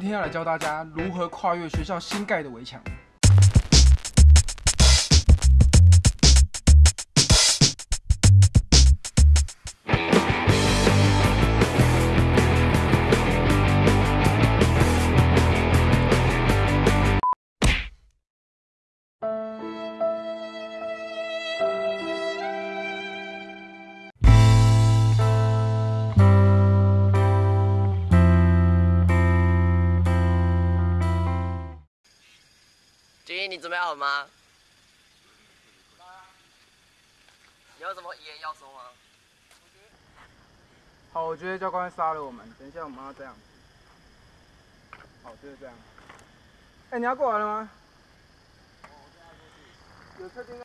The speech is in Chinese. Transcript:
今天要来教大家如何跨越学校新盖的围墙。君，你准备好了吗？你有什么遗言要说吗？好，我觉得教官杀了我们。等一下我们要这样。好，就是这样。哎、你要过来了吗？有确定？